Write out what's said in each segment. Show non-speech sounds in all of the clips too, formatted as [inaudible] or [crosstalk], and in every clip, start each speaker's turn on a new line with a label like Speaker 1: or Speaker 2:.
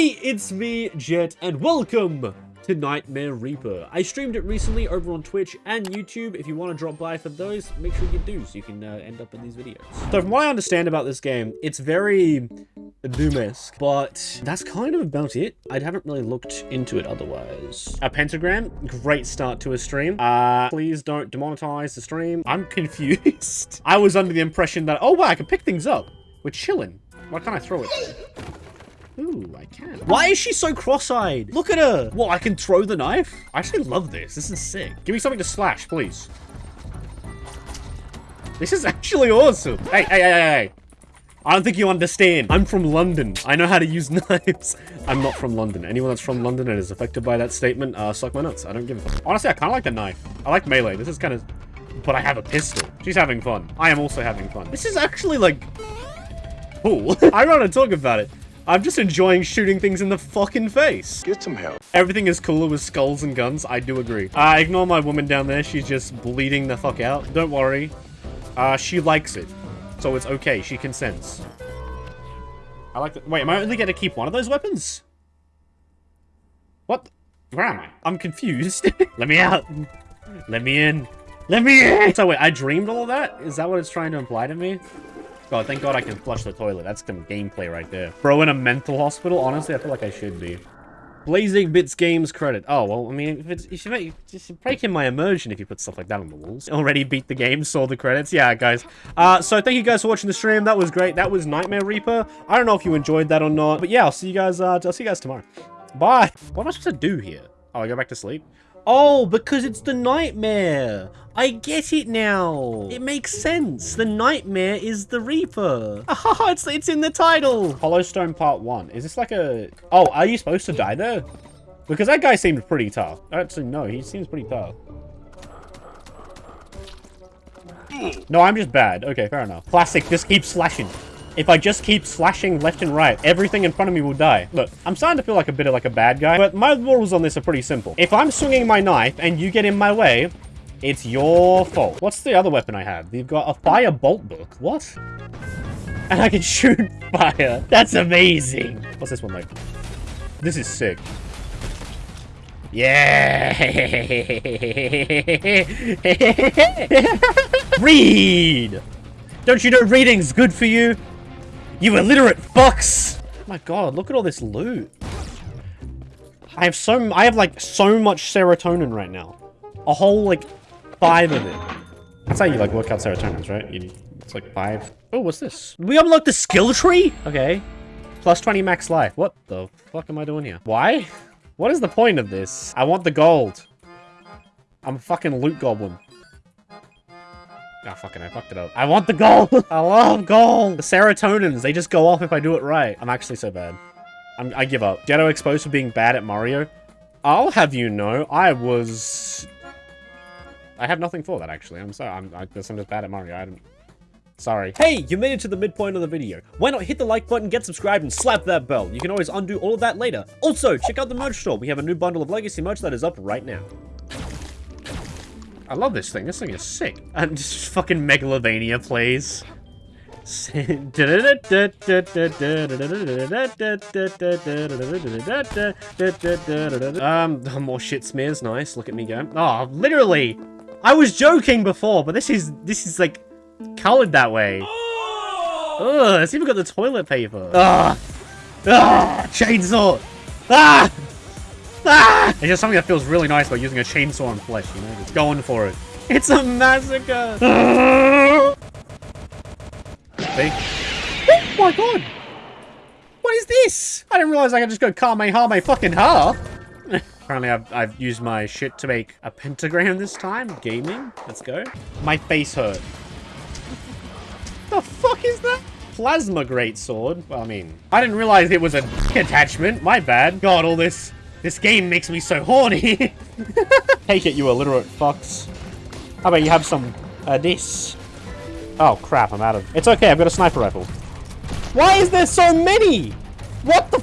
Speaker 1: Hey, it's me, Jet, and welcome to Nightmare Reaper. I streamed it recently over on Twitch and YouTube. If you want to drop by for those, make sure you do so you can uh, end up in these videos. So from what I understand about this game, it's very Doom-esque, but that's kind of about it. I haven't really looked into it otherwise. A pentagram, great start to a stream. Uh, please don't demonetize the stream. I'm [laughs] confused. I was under the impression that, oh wow, I can pick things up. We're chilling. Why can't I throw it? Ooh, I can. Why is she so cross-eyed? Look at her. Well, I can throw the knife? I actually love this. This is sick. Give me something to slash, please. This is [laughs] actually awesome. Hey, hey, hey, hey. I don't think you understand. I'm from London. I know how to use [laughs] knives. I'm not from London. Anyone that's from London and is affected by that statement, uh, suck my nuts. I don't give a fuck. Honestly, I kind of like the knife. I like melee. This is kind of... But I have a pistol. She's having fun. I am also having fun. This is actually, like... Cool. [laughs] I want to talk about it. I'm just enjoying shooting things in the fucking face.
Speaker 2: Get some help.
Speaker 1: Everything is cooler with skulls and guns. I do agree. Uh, ignore my woman down there. She's just bleeding the fuck out. Don't worry. Uh, she likes it. So it's okay. She consents. I like that. Wait, am I only going to keep one of those weapons? What? Where am I? I'm confused. [laughs] Let me out. Let me in. Let me in! So wait, I dreamed all of that? Is that what it's trying to imply to me? God, thank God I can flush the toilet. That's some gameplay right there. Bro, in a mental hospital? Honestly, I feel like I should be. Blazing Bits Games credit. Oh, well, I mean, if it's, you should make, break in my immersion if you put stuff like that on the walls. [laughs] Already beat the game, saw the credits. Yeah, guys. Uh, so thank you guys for watching the stream. That was great. That was Nightmare Reaper. I don't know if you enjoyed that or not. But yeah, I'll see you guys, uh, I'll see you guys tomorrow. Bye. What am I supposed to do here? Oh, I go back to sleep? Oh, because it's the nightmare. I get it now. It makes sense. The nightmare is the Reaper. Ah, [laughs] it's, it's in the title. Hollowstone Part 1. Is this like a... Oh, are you supposed to die there? Because that guy seemed pretty tough. Actually, no, he seems pretty tough. No, I'm just bad. Okay, fair enough. Classic, just keep slashing. If I just keep slashing left and right, everything in front of me will die. Look, I'm starting to feel like a bit of like a bad guy, but my rules on this are pretty simple. If I'm swinging my knife and you get in my way, it's your fault. What's the other weapon I have? You've got a fire bolt book. What? And I can shoot [laughs] fire. That's amazing. What's this one like? This is sick. Yeah. [laughs] Read. Don't you know reading's good for you? You illiterate fucks! Oh my god, look at all this loot. I have so- I have like so much serotonin right now. A whole like five of it. That's how you like work out serotonins, right? You, it's like five. Oh, what's this? We unlocked the skill tree? Okay. Plus 20 max life. What the fuck am I doing here? Why? What is the point of this? I want the gold. I'm a fucking loot goblin. Ah, oh, fucking, I fucked it up. I want the gold! [laughs] I love gold! The serotonins, they just go off if I do it right. I'm actually so bad. I'm, I give up. Jetto exposed for being bad at Mario. I'll have you know, I was... I have nothing for that, actually. I'm sorry. I'm, I guess I'm just bad at Mario. I don't... Sorry. Hey, you made it to the midpoint of the video. Why not hit the like button, get subscribed, and slap that bell? You can always undo all of that later. Also, check out the merch store. We have a new bundle of Legacy merch that is up right now. I love this thing. This thing is sick. And just fucking Megalovania please. [laughs] um, more shit smears. Nice. Look at me go. Oh, literally. I was joking before, but this is this is like colored that way. Ugh, it's even got the toilet paper. Ugh. Ugh, chainsaw. Ah! Ah! It's just something that feels really nice about using a chainsaw on flesh, you know? It's going for it. It's a massacre! See? Oh my god! What is this? I didn't realize I could just go Kamehame fucking ha! Apparently I've, I've used my shit to make a pentagram this time. Gaming. Let's go. My face hurt. the fuck is that? Plasma greatsword. Well, I mean, I didn't realize it was a attachment. My bad. God, all this this game makes me so horny. [laughs] Take it, you illiterate fucks. How about you have some, uh, this? Oh, crap, I'm out of... It's okay, I've got a sniper rifle. Why is there so many?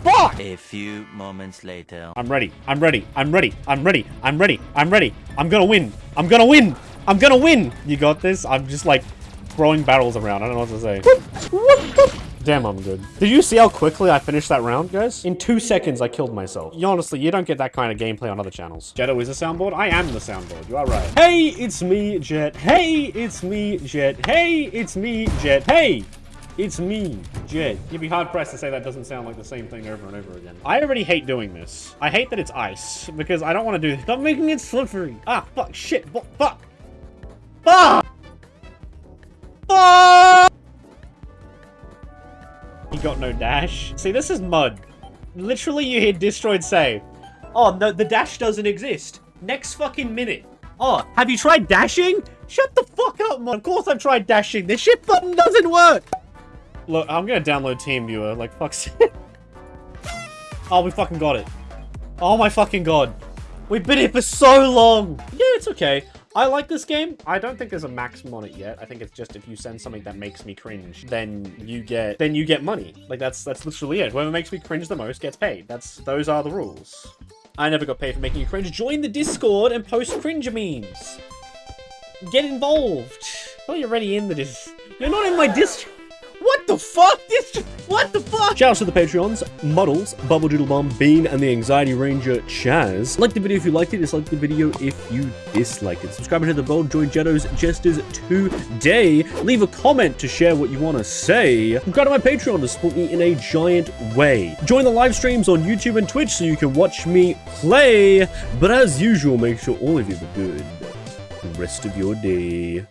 Speaker 1: What the fuck?
Speaker 3: A few moments later.
Speaker 1: I'm ready. I'm ready. I'm ready. I'm ready. I'm ready. I'm ready. I'm gonna win. I'm gonna win. I'm gonna win. You got this? I'm just like throwing barrels around. I don't know what to say. Damn, I'm good. Did you see how quickly I finished that round, guys? In two seconds, I killed myself. You, honestly, you don't get that kind of gameplay on other channels. Jetto is a soundboard? I am the soundboard. You are right. Hey, it's me, Jet. Hey, it's me, Jet. Hey, it's me, Jet. Hey! It's me, Jet. You'd be hard pressed to say that doesn't sound like the same thing over and over again. I already hate doing this. I hate that it's ice because I don't want to do. Stop making it slippery. Ah, fuck, shit, fuck, fuck, fuck, fuck. He got no dash. See, this is mud. Literally, you hear Destroyed say, "Oh no, the dash doesn't exist." Next fucking minute. Oh, have you tried dashing? Shut the fuck up, man. Of course I've tried dashing. This shit button doesn't work. Look, I'm gonna download TeamViewer, like, fuck's. [laughs] Oh, we fucking got it. Oh my fucking god. We've been here for so long. Yeah, it's okay. I like this game. I don't think there's a maximum on it yet. I think it's just if you send something that makes me cringe, then you get then you get money. Like that's that's literally it. Whoever makes me cringe the most gets paid. That's those are the rules. I never got paid for making you cringe. Join the Discord and post cringe memes. Get involved. Oh, you're already in the dis. You're not in my Discord. What the fuck? This what the fuck? Shoutouts to the Patreons, Muddles, Bubble Doodle Bomb, Bean, and the Anxiety Ranger Chaz. Like the video if you liked it, dislike the video if you disliked it. Subscribe to the bell, join Jetto's Jesters today. Leave a comment to share what you want to say. Go to my Patreon to support me in a giant way. Join the live streams on YouTube and Twitch so you can watch me play. But as usual, make sure all of you have a good rest of your day.